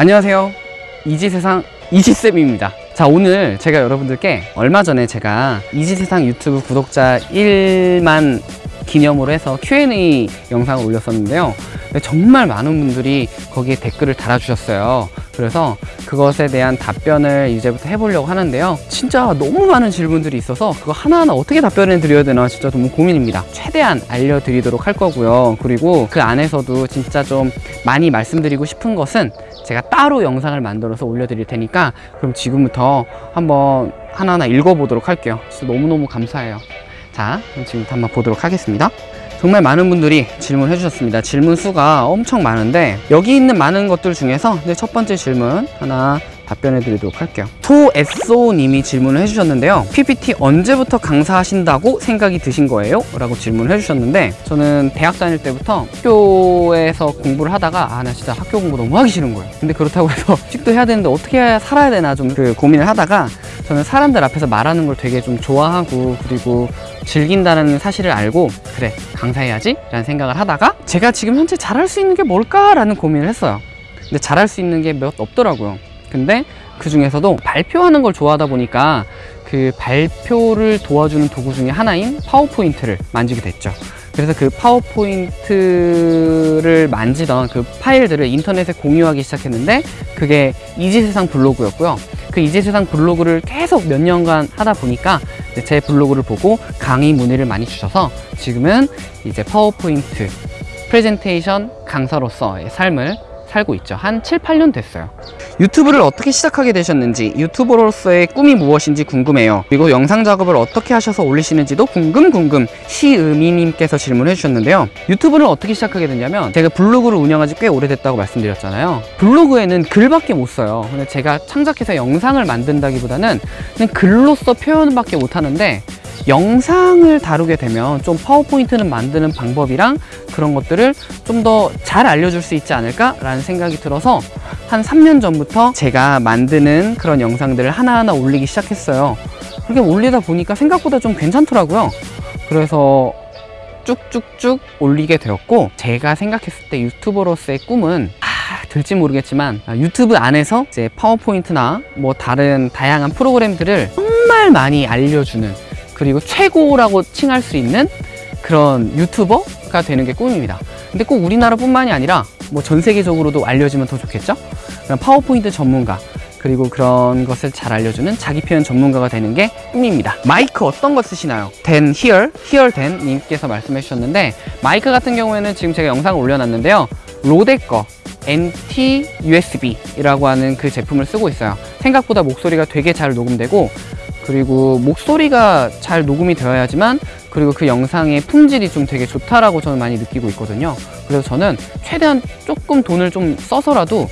안녕하세요. 이지세상 이지쌤입니다. 자 오늘 제가 여러분들께 얼마 전에 제가 이지세상 유튜브 구독자 1만 기념으로 해서 Q&A 영상을 올렸었는데요. 정말 많은 분들이 거기에 댓글을 달아주셨어요 그래서 그것에 대한 답변을 이제부터 해보려고 하는데요. 진짜 너무 많은 질문들이 있어서 그거 하나하나 어떻게 답변을 드려야 되나 진짜 너무 고민입니다. 최대한 알려드리도록 할 거고요. 그리고 그 안에서도 진짜 좀 많이 말씀드리고 싶은 것은 제가 따로 영상을 만들어서 올려드릴 테니까 그럼 지금부터 한번 하나하나 읽어보도록 할게요. 진짜 너무너무 감사해요. 자 그럼 지금부터 한번 보도록 하겠습니다 정말 많은 분들이 질문해 주셨습니다. 질문 수가 엄청 많은데 여기 있는 많은 것들 중에서 네, 첫 번째 질문 하나 답변해 드리도록 할게요. 토에소 님이 질문을 해주셨는데요. PPT 언제부터 강사하신다고 생각이 드신 거예요? 라고 질문을 해주셨는데 저는 대학 다닐 때부터 학교에서 공부를 하다가 아 나 진짜 학교 공부 너무 하기 싫은 거예요. 근데 그렇다고 해서 식도 해야 되는데 어떻게 살아야 되나 좀 그 고민을 하다가 저는 사람들 앞에서 말하는 걸 되게 좀 좋아하고 그리고 즐긴다는 사실을 알고 그래 강사해야지 라는 생각을 하다가 제가 지금 현재 잘할 수 있는 게 뭘까 라는 고민을 했어요. 근데 잘할 수 있는 게 몇 없더라고요. 근데 그 중에서도 발표하는 걸 좋아하다 보니까 그 발표를 도와주는 도구 중에 하나인 파워포인트를 만지게 됐죠 그래서 그 파워포인트를 만지던 그 파일들을 인터넷에 공유하기 시작했는데 그게 이지세상 블로그였고요. 그 이지세상 블로그를 계속 몇 년간 하다 보니까 제 블로그를 보고 강의 문의를 많이 주셔서 지금은 이제 파워포인트 프레젠테이션 강사로서의 삶을 살고 있죠. 한 7, 8년 됐어요. 유튜브를 어떻게 시작하게 되셨는지 유튜버로서의 꿈이 무엇인지 궁금해요. 그리고 영상 작업을 어떻게 하셔서 올리시는지도 궁금 궁금 시음이님께서 질문해 주셨는데요. 유튜브를 어떻게 시작하게 됐냐면 제가 블로그를 운영한 지 꽤 오래됐다고 말씀드렸잖아요. 블로그에는 글밖에 못 써요. 근데 제가 창작해서 영상을 만든다기보다는 그냥 글로써 표현밖에 못 하는데 영상을 다루게 되면 좀 파워포인트는 만드는 방법이랑 그런 것들을 좀 더 잘 알려줄 수 있지 않을까 라는 생각이 들어서 한 3년 전부터 제가 만드는 그런 영상들을 하나하나 올리기 시작했어요. 그렇게 올리다 보니까 생각보다 좀 괜찮더라고요. 그래서 쭉쭉쭉 올리게 되었고 제가 생각했을 때 유튜버로서의 꿈은 아, 될지 모르겠지만 유튜브 안에서 이제 파워포인트나 뭐 다른 다양한 프로그램들을 정말 많이 알려주는 그리고 최고라고 칭할 수 있는 그런 유튜버가 되는 게 꿈입니다. 근데 꼭 우리나라뿐만이 아니라 뭐 전 세계적으로도 알려지면 더 좋겠죠? 그런 파워포인트 전문가 그리고 그런 것을 잘 알려주는 자기 표현 전문가가 되는 게 꿈입니다. 마이크 어떤 거 쓰시나요? 댄 히얼, 히얼 댄 님께서 말씀해 주셨는데 마이크 같은 경우에는 지금 제가 영상을 올려놨는데요. 로데 거 NT USB 이라고 하는 그 제품을 쓰고 있어요. 생각보다 목소리가 되게 잘 녹음되고 그리고 목소리가 잘 녹음이 되어야지만 그리고 그 영상의 품질이 좀 되게 좋다라고 저는 많이 느끼고 있거든요. 그래서 저는 최대한 조금 돈을 좀 써서라도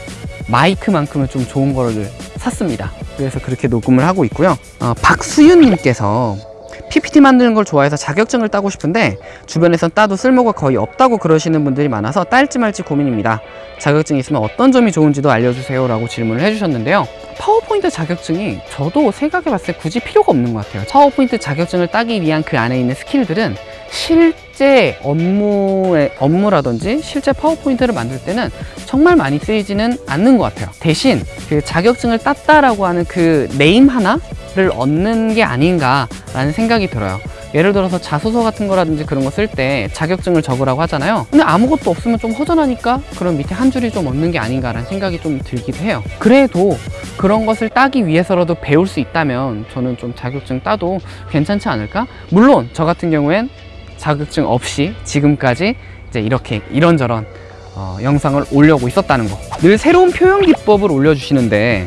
마이크만큼은 좀 좋은 거를 샀습니다. 그래서 그렇게 녹음을 하고 있고요. 어, 박수윤님께서 PPT 만드는 걸 좋아해서 자격증을 따고 싶은데 주변에선 따도 쓸모가 거의 없다고 그러시는 분들이 많아서 딸지 말지 고민입니다. 자격증이 있으면 어떤 점이 좋은지도 알려주세요 라고 질문을 해주셨는데요. 파워포인트 자격증이 저도 생각해 봤을 때 굳이 필요가 없는 것 같아요. 파워포인트 자격증을 따기 위한 그 안에 있는 스킬들은 실제 업무의 업무라든지 실제 파워포인트를 만들 때는 정말 많이 쓰이지는 않는 것 같아요. 대신 그 자격증을 땄다라고 하는 그 name 하나를 얻는 게 아닌가 라는 생각이 들어요. 예를 들어서 자소서 같은 거라든지 그런 거 쓸 때 자격증을 적으라고 하잖아요. 근데 아무것도 없으면 좀 허전하니까 그럼 밑에 한 줄이 좀 얻는 게 아닌가 라는 생각이 좀 들기도 해요. 그래도 그런 것을 따기 위해서라도 배울 수 있다면 저는 좀 자격증 따도 괜찮지 않을까? 물론 저 같은 경우엔 자격증 없이 지금까지 이제 이렇게 이런저런 어, 영상을 올려고 있었다는 거. 늘 새로운 표현 기법을 올려주시는데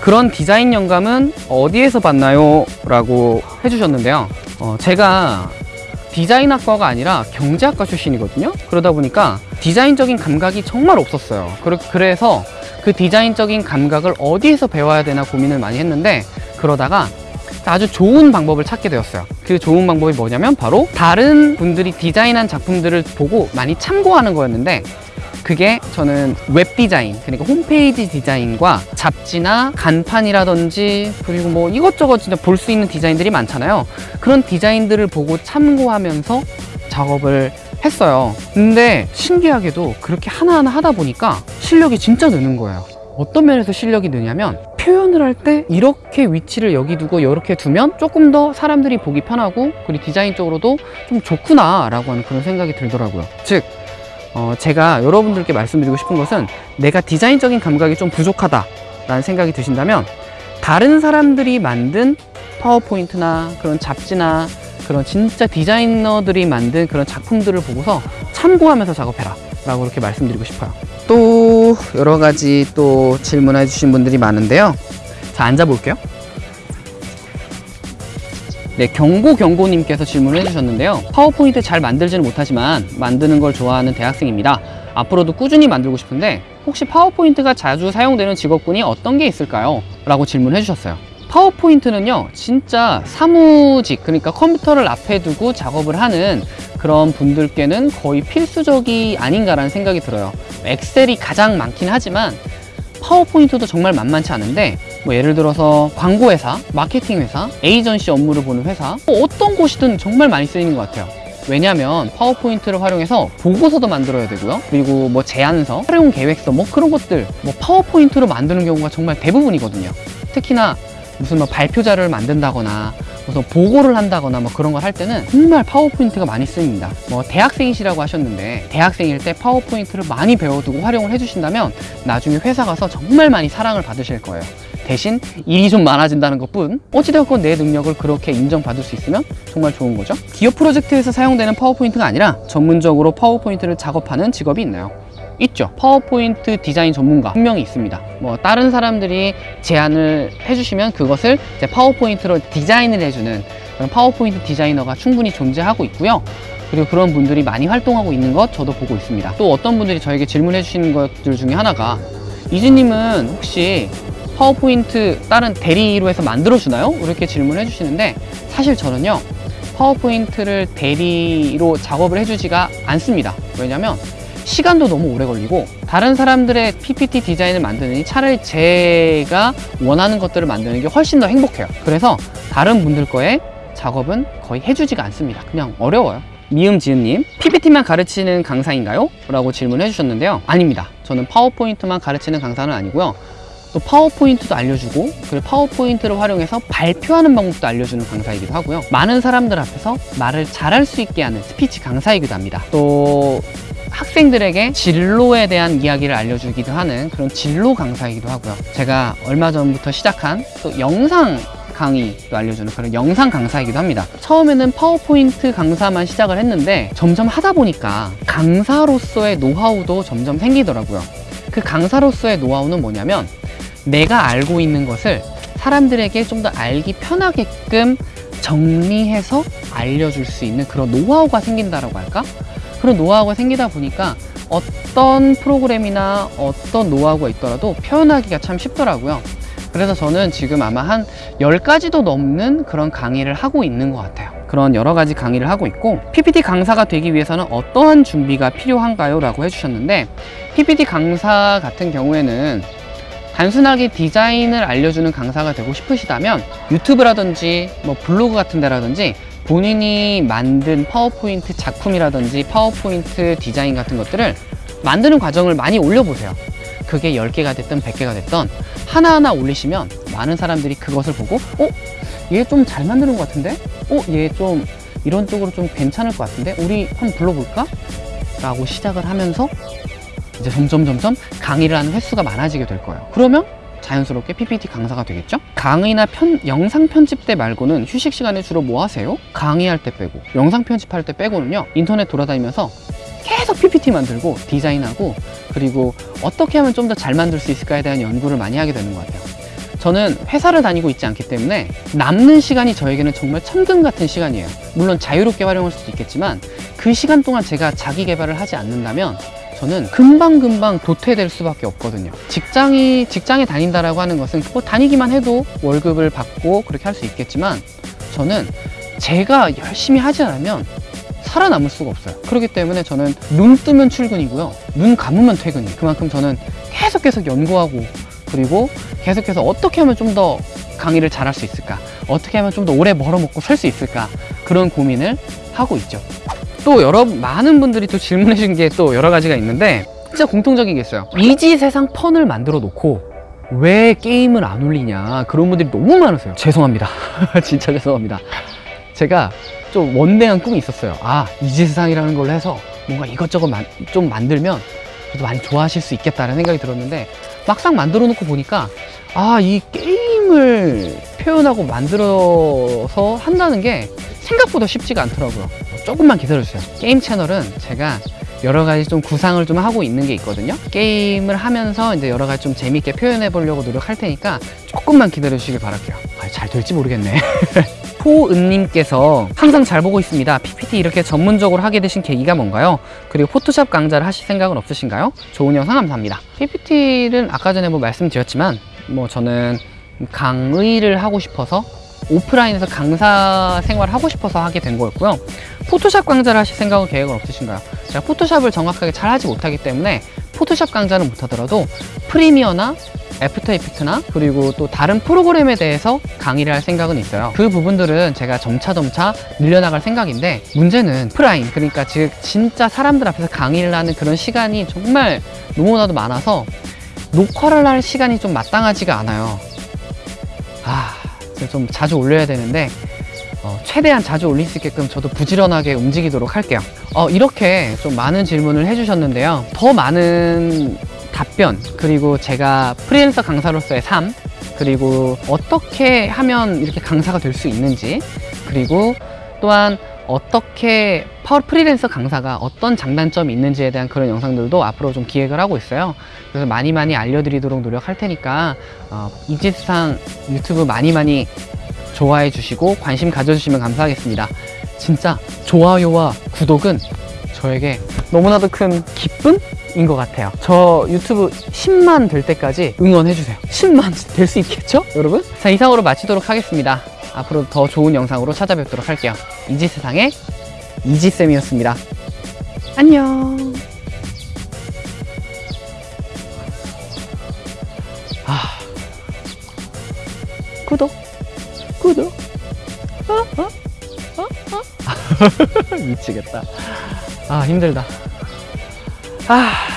그런 디자인 영감은 어디에서 봤나요? 라고 해주셨는데요. 어, 제가 디자인학과가 아니라 경제학과 출신이거든요. 그러다 보니까 디자인적인 감각이 정말 없었어요. 그래서 그 디자인적인 감각을 어디에서 배워야 되나 고민을 많이 했는데 그러다가 아주 좋은 방법을 찾게 되었어요. 그 좋은 방법이 뭐냐면 바로 다른 분들이 디자인한 작품들을 보고 많이 참고하는 거였는데 그게 저는 웹 디자인 그러니까 홈페이지 디자인과 잡지나 간판이라든지 그리고 뭐 이것저것 진짜 볼 수 있는 디자인들이 많잖아요. 그런 디자인들을 보고 참고하면서 작업을 했어요. 근데 신기하게도 그렇게 하나하나 하다 보니까 실력이 진짜 느는 거예요. 어떤 면에서 실력이 느냐면 표현을 할 때 이렇게 위치를 여기 두고 이렇게 두면 조금 더 사람들이 보기 편하고 그리고 디자인적으로도 좀 좋구나 라고 하는 그런 생각이 들더라고요. 즉 어, 제가 여러분들께 말씀드리고 싶은 것은 내가 디자인적인 감각이 좀 부족하다 라는 생각이 드신다면 다른 사람들이 만든 파워포인트나 그런 잡지나 그런 진짜 디자이너들이 만든 그런 작품들을 보고서 참고하면서 작업해라 라고 이렇게 말씀드리고 싶어요 또 여러 가지 또 질문해 주신 분들이 많은데요 자 앉아 볼게요 네, 경고 경고님께서 질문을 해주셨는데요. 파워포인트 잘 만들지는 못하지만 만드는 걸 좋아하는 대학생입니다. 앞으로도 꾸준히 만들고 싶은데 혹시 파워포인트가 자주 사용되는 직업군이 어떤 게 있을까요? 라고 질문해 주셨어요. 파워포인트는요, 진짜 사무직, 그러니까 컴퓨터를 앞에 두고 작업을 하는 그런 분들께는 거의 필수적이 아닌가라는 생각이 들어요. 엑셀이 가장 많긴 하지만 파워포인트도 정말 만만치 않은데 뭐 예를 들어서 광고회사, 마케팅회사, 에이전시 업무를 보는 회사 뭐 어떤 곳이든 정말 많이 쓰이는 것 같아요. 왜냐하면 파워포인트를 활용해서 보고서도 만들어야 되고요. 그리고 뭐 제안서, 활용 계획서 뭐 그런 것들 뭐 파워포인트로 만드는 경우가 정말 대부분이거든요. 특히나 무슨 뭐 발표 자료를 만든다거나 무슨 보고를 한다거나 뭐 그런 걸 할 때는 정말 파워포인트가 많이 쓰입니다. 뭐 대학생이시라고 하셨는데 대학생일 때 파워포인트를 많이 배워두고 활용을 해주신다면 나중에 회사 가서 정말 많이 사랑을 받으실 거예요. 대신 일이 좀 많아진다는 것뿐 어찌되었건 내 능력을 그렇게 인정받을 수 있으면 정말 좋은 거죠. 기업 프로젝트에서 사용되는 파워포인트가 아니라 전문적으로 파워포인트를 작업하는 직업이 있나요? 있죠. 파워포인트 디자인 전문가 분명히 있습니다. 뭐 다른 사람들이 제안을 해주시면 그것을 이제 파워포인트로 디자인을 해주는 그런 파워포인트 디자이너가 충분히 존재하고 있고요. 그리고 그런 분들이 많이 활동하고 있는 것 저도 보고 있습니다. 또 어떤 분들이 저에게 질문해 주시는 것들 중에 하나가 이지님은 혹시 파워포인트 다른 대리로 해서 만들어 주나요? 이렇게 질문해 주시는데 사실 저는요 파워포인트를 대리로 작업을 해주지가 않습니다. 왜냐면 시간도 너무 오래 걸리고 다른 사람들의 PPT 디자인을 만드느니 차라리 제가 원하는 것들을 만드는 게 훨씬 더 행복해요. 그래서 다른 분들 거에 작업은 거의 해주지가 않습니다. 그냥 어려워요. 미음지음님 PPT만 가르치는 강사인가요? 라고 질문해 주셨는데요. 아닙니다. 저는 파워포인트만 가르치는 강사는 아니고요. 또 파워포인트도 알려주고 그리고 파워포인트를 활용해서 발표하는 방법도 알려주는 강사이기도 하고요. 많은 사람들 앞에서 말을 잘할 수 있게 하는 스피치 강사이기도 합니다. 또 학생들에게 진로에 대한 이야기를 알려주기도 하는 그런 진로 강사이기도 하고요. 제가 얼마 전부터 시작한 또 영상 강의도 알려주는 그런 영상 강사이기도 합니다. 처음에는 파워포인트 강사만 시작을 했는데 점점 하다 보니까 강사로서의 노하우도 점점 생기더라고요. 그 강사로서의 노하우는 뭐냐면 내가 알고 있는 것을 사람들에게 좀 더 알기 편하게끔 정리해서 알려줄 수 있는 그런 노하우가 생긴다라고 할까? 그런 노하우가 생기다 보니까 어떤 프로그램이나 어떤 노하우가 있더라도 표현하기가 참 쉽더라고요. 그래서 저는 지금 아마 한 10가지도 넘는 그런 강의를 하고 있는 것 같아요. 그런 여러 가지 강의를 하고 있고 PPT 강사가 되기 위해서는 어떠한 준비가 필요한가요? 라고 해주셨는데 PPT 강사 같은 경우에는 단순하게 디자인을 알려주는 강사가 되고 싶으시다면 유튜브라든지 뭐 블로그 같은 데라든지 본인이 만든 파워포인트 작품이라든지 파워포인트 디자인 같은 것들을 만드는 과정을 많이 올려보세요 그게 10개가 됐든 100개가 됐든 하나하나 올리시면 많은 사람들이 그것을 보고 어? 얘 좀 잘 만드는 것 같은데? 어? 얘 좀 이런 쪽으로 좀 괜찮을 것 같은데? 우리 한번 불러볼까? 라고 시작을 하면서 이제 점점 점점 강의를 하는 횟수가 많아지게 될 거예요 그러면 자연스럽게 PPT 강사가 되겠죠? 강의나 편, 영상 편집 때 말고는 휴식 시간에 주로 뭐 하세요? 강의할 때 빼고 영상 편집할 때 빼고는요 인터넷 돌아다니면서 계속 PPT 만들고 디자인하고 그리고 어떻게 하면 좀 더 잘 만들 수 있을까에 대한 연구를 많이 하게 되는 것 같아요 저는 회사를 다니고 있지 않기 때문에 남는 시간이 저에게는 정말 천금 같은 시간이에요 물론 자유롭게 활용할 수도 있겠지만 그 시간 동안 제가 자기 개발을 하지 않는다면 저는 금방금방 도태될 수밖에 없거든요. 직장이 직장에 다닌다라고 하는 것은 뭐 다니기만 해도 월급을 받고 그렇게 할 수 있겠지만 저는 제가 열심히 하지 않으면 살아남을 수가 없어요. 그렇기 때문에 저는 눈 뜨면 출근이고요. 눈 감으면 퇴근이에요 그만큼 저는 계속 계속 연구하고 그리고 계속해서 어떻게 하면 좀 더 강의를 잘할 수 있을까? 어떻게 하면 좀 더 오래 벌어먹고 살 수 있을까? 그런 고민을 하고 있죠 또 여러 많은 분들이 또 질문해 주신 게 또 여러 가지가 있는데 진짜 공통적인 게 있어요. 이지 세상 펀을 만들어 놓고 왜 게임을 안 올리냐 그런 분들이 너무 많으세요. 죄송합니다. 진짜 죄송합니다. 제가 좀 원대한 꿈이 있었어요. 아 이지 세상이라는 걸로 해서 뭔가 이것저것 만- 좀 만들면 그래도 많이 좋아하실 수 있겠다라는 생각이 들었는데 막상 만들어 놓고 보니까 아 이 게임을 표현하고 만들어서 한다는 게 생각보다 쉽지가 않더라고요 조금만 기다려주세요. 게임 채널은 제가 여러 가지 좀 구상을 좀 하고 있는 게 있거든요. 게임을 하면서 이제 여러 가지 좀 재밌게 표현해 보려고 노력할 테니까 조금만 기다려 주시길 바랄게요. 아, 잘 될지 모르겠네. 포은님께서 항상 잘 보고 있습니다. PPT 이렇게 전문적으로 하게 되신 계기가 뭔가요? 그리고 포토샵 강좌를 하실 생각은 없으신가요? 좋은 영상 감사합니다. PPT는 아까 전에 뭐 말씀드렸지만 뭐 저는 강의를 하고 싶어서 오프라인에서 강사 생활을 하고 싶어서 하게 된 거였고요 포토샵 강좌를 하실 생각은 계획은 없으신가요? 제가 포토샵을 정확하게 잘 하지 못하기 때문에 포토샵 강좌는 못하더라도 프리미어나 After Effects나 그리고 또 다른 프로그램에 대해서 강의를 할 생각은 있어요. 그 부분들은 제가 점차점차 늘려나갈 생각인데 문제는 오프라인. 그러니까 즉 진짜 사람들 앞에서 강의를 하는 그런 시간이 정말 너무나도 많아서 녹화를 할 시간이 좀 마땅하지가 않아요. 아, 좀 자주 올려야 되는데 어, 최대한 자주 올릴 수 있게끔 저도 부지런하게 움직이도록 할게요. 어, 이렇게 좀 많은 질문을 해주셨는데요. 더 많은 답변, 그리고 제가 프리랜서 강사로서의 삶, 그리고 어떻게 하면 이렇게 강사가 될 수 있는지, 그리고 또한 어떻게 파워 프리랜서 강사가 어떤 장단점이 있는지에 대한 그런 영상들도 앞으로 좀 기획을 하고 있어요. 그래서 많이 많이 알려드리도록 노력할 테니까 어, 이지상 유튜브 많이 많이 좋아해 주시고 관심 가져주시면 감사하겠습니다. 진짜 좋아요와 구독은 저에게 너무나도 큰 기쁨인 것 같아요. 저 유튜브 10만 될 때까지 응원해 주세요. 10만 될 수 있겠죠, 여러분? 자 이상으로 마치도록 하겠습니다. 앞으로 더 좋은 영상으로 찾아뵙도록 할게요. 이지세상의 이지쌤이었습니다. 안녕. 아, 구독, 구독. 어? 어? 어? 어? 미치겠다. 아 힘들다. 아.